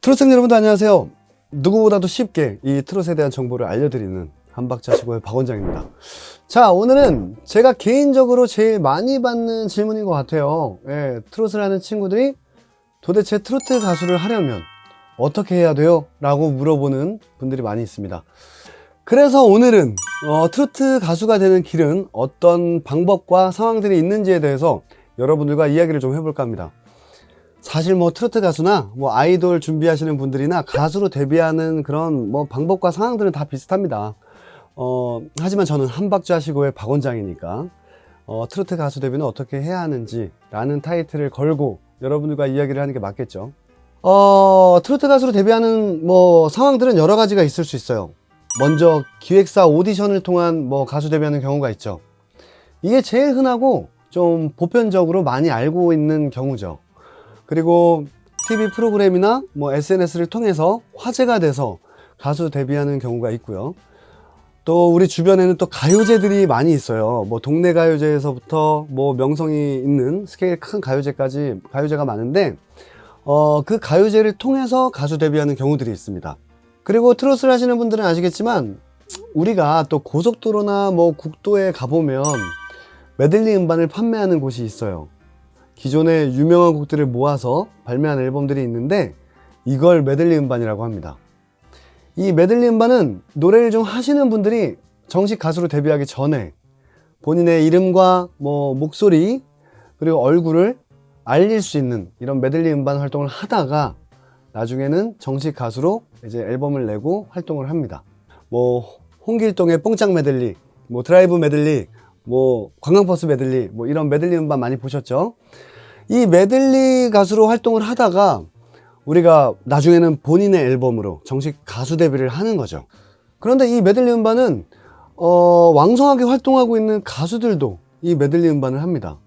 트롯생 여러분들 안녕하세요. 누구보다도 쉽게 이 트롯에 대한 정보를 알려드리는 한박자 시고의 박 원장입니다. 자 오늘은 제가 개인적으로 제일 많이 받는 질문인 것 같아요. 예, 트롯을 하는 친구들이 도대체 트로트 가수를 하려면 어떻게 해야 돼요? 라고 물어보는 분들이 많이 있습니다. 그래서 오늘은 어, 트로트 가수가 되는 길은 어떤 방법과 상황들이 있는지에 대해서 여러분들과 이야기를 좀 해볼까 합니다. 사실 뭐 트로트 가수나 뭐 아이돌 준비하시는 분들이나 가수로 데뷔하는 그런 뭐 방법과 상황들은 다 비슷합니다. 어, 하지만 저는 한박자시고의 박 원장이니까 어, 트로트 가수 데뷔는 어떻게 해야 하는지 라는 타이틀을 걸고 여러분들과 이야기를 하는 게 맞겠죠. 어, 트로트 가수로 데뷔하는 뭐 상황들은 여러 가지가 있을 수 있어요. 먼저 기획사 오디션을 통한 뭐 가수 데뷔하는 경우가 있죠. 이게 제일 흔하고 좀 보편적으로 많이 알고 있는 경우죠. 그리고 TV 프로그램이나 뭐 SNS를 통해서 화제가 돼서 가수 데뷔하는 경우가 있고요. 또 우리 주변에는 또 가요제들이 많이 있어요. 뭐 동네 가요제에서부터 뭐 명성이 있는 스케일 큰 가요제까지 가요제가 많은데 어, 그 가요제를 통해서 가수 데뷔하는 경우들이 있습니다. 그리고 트롯을 하시는 분들은 아시겠지만 우리가 또 고속도로나 뭐 국도에 가보면 메들리 음반을 판매하는 곳이 있어요. 기존의 유명한 곡들을 모아서 발매한 앨범들이 있는데 이걸 메들리 음반이라고 합니다. 이 메들리 음반은 노래를 좀 하시는 분들이 정식 가수로 데뷔하기 전에 본인의 이름과 뭐 목소리 그리고 얼굴을 알릴 수 있는 이런 메들리 음반 활동을 하다가 나중에는 정식 가수로 이제 앨범을 내고 활동을 합니다. 뭐 홍길동의 뽕짝 메들리, 뭐 드라이브 메들리, 뭐 관광버스 메들리, 뭐 이런 메들리 음반 많이 보셨죠? 이 메들리 가수로 활동을 하다가 우리가 나중에는 본인의 앨범으로 정식 가수 데뷔를 하는 거죠. 그런데 이 메들리 음반은 어, 왕성하게 활동하고 있는 가수들도 이 메들리 음반을 합니다.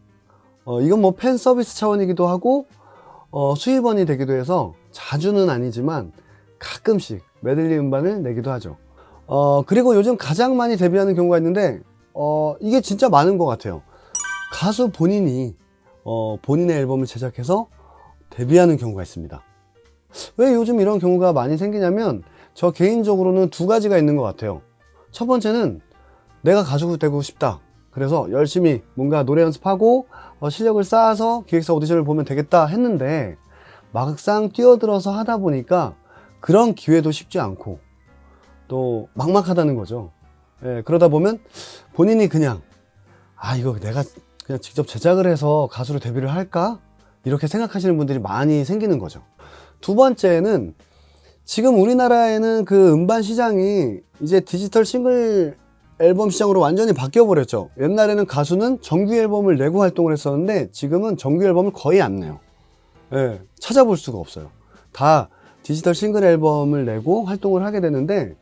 어, 이건 뭐 팬 서비스 차원이기도 하고 어, 수입원이 되기도 해서 자주는 아니지만 가끔씩 메들리 음반을 내기도 하죠. 어, 그리고 요즘 가장 많이 데뷔하는 경우가 있는데 어, 이게 진짜 많은 것 같아요. 가수 본인이 어, 본인의 앨범을 제작해서 데뷔하는 경우가 있습니다. 왜 요즘 이런 경우가 많이 생기냐면 저 개인적으로는 두 가지가 있는 것 같아요. 첫 번째는 내가 가수가 되고 싶다. 그래서 열심히 뭔가 노래 연습하고 어, 실력을 쌓아서 기획사 오디션을 보면 되겠다 했는데 막상 뛰어들어서 하다 보니까 그런 기회도 쉽지 않고 또 막막하다는 거죠. 예, 그러다 보면 본인이 그냥 아 이거 내가 그냥 직접 제작을 해서 가수로 데뷔를 할까? 이렇게 생각하시는 분들이 많이 생기는 거죠. 두 번째는 지금 우리나라에는 그 음반 시장이 이제 디지털 싱글 앨범 시장으로 완전히 바뀌어 버렸죠. 옛날에는 가수는 정규 앨범을 내고 활동을 했었는데 지금은 정규 앨범을 거의 안 내요. 예, 찾아볼 수가 없어요. 다 디지털 싱글 앨범을 내고 활동을 하게 되는데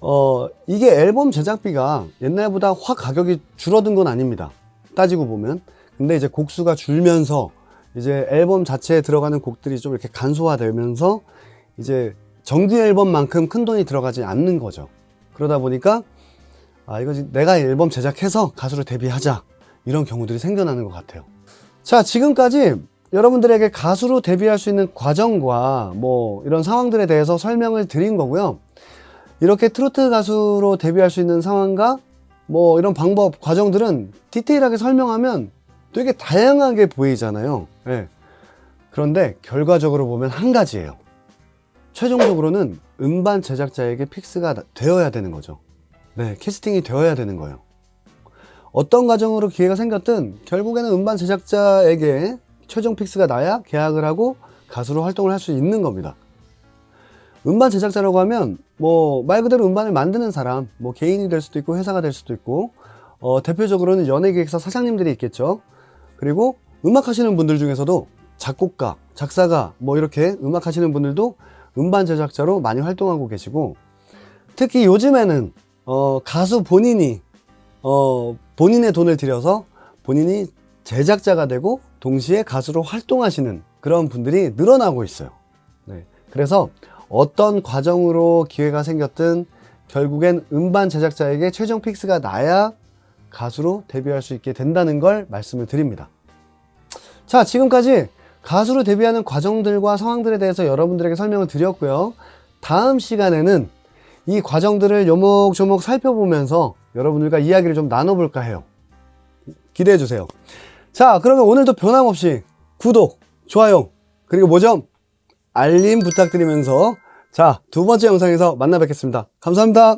어, 이게 앨범 제작비가 옛날보다 확 가격이 줄어든 건 아닙니다. 따지고 보면. 근데 이제 곡수가 줄면서 이제 앨범 자체에 들어가는 곡들이 좀 이렇게 간소화되면서 이제 정규 앨범만큼 큰 돈이 들어가지 않는 거죠. 그러다 보니까 아 이거 내가 앨범 제작해서 가수로 데뷔하자 이런 경우들이 생겨나는 것 같아요. 자 지금까지 여러분들에게 가수로 데뷔할 수 있는 과정과 뭐 이런 상황들에 대해서 설명을 드린 거고요. 이렇게 트로트 가수로 데뷔할 수 있는 상황과 뭐 이런 방법, 과정들은 디테일하게 설명하면 되게 다양하게 보이잖아요. 네. 그런데 결과적으로 보면 한 가지예요. 최종적으로는 음반 제작자에게 fix가 되어야 되는 거죠. 네, 캐스팅이 되어야 되는 거예요. 어떤 과정으로 기회가 생겼든 결국에는 음반 제작자에게 최종 fix가 나야 계약을 하고 가수로 활동을 할 수 있는 겁니다. 음반 제작자라고 하면 뭐 말 그대로 음반을 만드는 사람 뭐 개인이 될 수도 있고 회사가 될 수도 있고 어, 대표적으로는 연예기획사 사장님들이 있겠죠 그리고 음악 하시는 분들 중에서도 작곡가 작사가 뭐 이렇게 음악 하시는 분들도 음반 제작자로 많이 활동하고 계시고 특히 요즘에는 어, 가수 본인이 어, 본인의 돈을 들여서 본인이 제작자가 되고 동시에 가수로 활동하시는 그런 분들이 늘어나고 있어요 네. 그래서 어떤 과정으로 기회가 생겼든 결국엔 음반 제작자에게 최종 픽스가 나야 가수로 데뷔할 수 있게 된다는 걸 말씀을 드립니다. 자, 지금까지 가수로 데뷔하는 과정들과 상황들에 대해서 여러분들에게 설명을 드렸고요. 다음 시간에는 이 과정들을 요목조목 살펴보면서 여러분들과 이야기를 좀 나눠볼까 해요. 기대해 주세요. 자, 그러면 오늘도 변함없이 구독, 좋아요, 그리고 뭐죠? 알림 부탁드리면서 자, 두 번째 영상에서 만나 뵙겠습니다. 감사합니다.